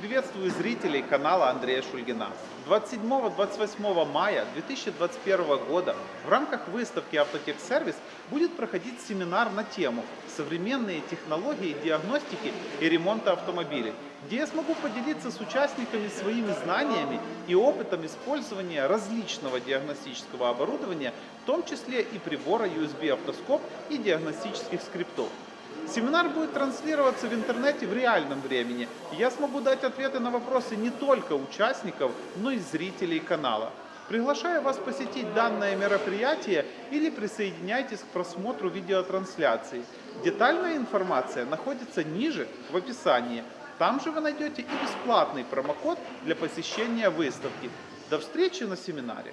Приветствую зрителей канала Андрея Шульгина. 27-28 мая 2021 года в рамках выставки Автотехсервис будет проходить семинар на тему «Современные технологии диагностики и ремонта автомобилей», где я смогу поделиться с участниками своими знаниями и опытом использования различного диагностического оборудования, в том числе и прибора USB автоскоп и диагностических скриптов. Семинар будет транслироваться в интернете в реальном времени. Я смогу дать ответы на вопросы не только участников, но и зрителей канала. Приглашаю вас посетить данное мероприятие или присоединяйтесь к просмотру видеотрансляции. Детальная информация находится ниже в описании. Там же вы найдете и бесплатный промокод для посещения выставки. До встречи на семинаре!